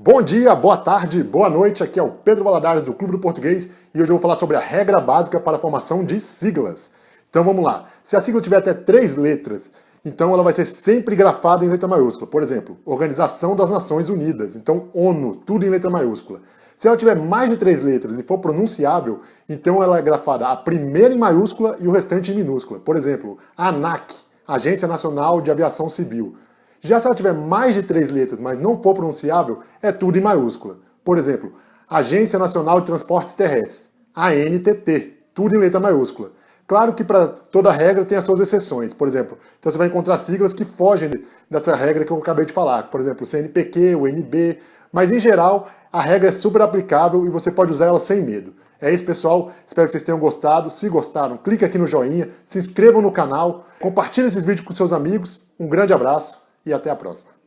Bom dia, boa tarde, boa noite, aqui é o Pedro Valadares do Clube do Português e hoje eu vou falar sobre a regra básica para a formação de siglas. Então vamos lá, se a sigla tiver até três letras, então ela vai ser sempre grafada em letra maiúscula. Por exemplo, Organização das Nações Unidas, então ONU, tudo em letra maiúscula. Se ela tiver mais de três letras e for pronunciável, então ela é grafada a primeira em maiúscula e o restante em minúscula. Por exemplo, ANAC, Agência Nacional de Aviação Civil. Já se ela tiver mais de três letras, mas não for pronunciável, é tudo em maiúscula. Por exemplo, Agência Nacional de Transportes Terrestres, ANTT, tudo em letra maiúscula. Claro que para toda regra tem as suas exceções, por exemplo, então você vai encontrar siglas que fogem dessa regra que eu acabei de falar, por exemplo, o CNPq, o NB, mas em geral a regra é super aplicável e você pode usar ela sem medo. É isso pessoal, espero que vocês tenham gostado, se gostaram, clique aqui no joinha, se inscrevam no canal, compartilhem esses vídeos com seus amigos, um grande abraço e até a próxima.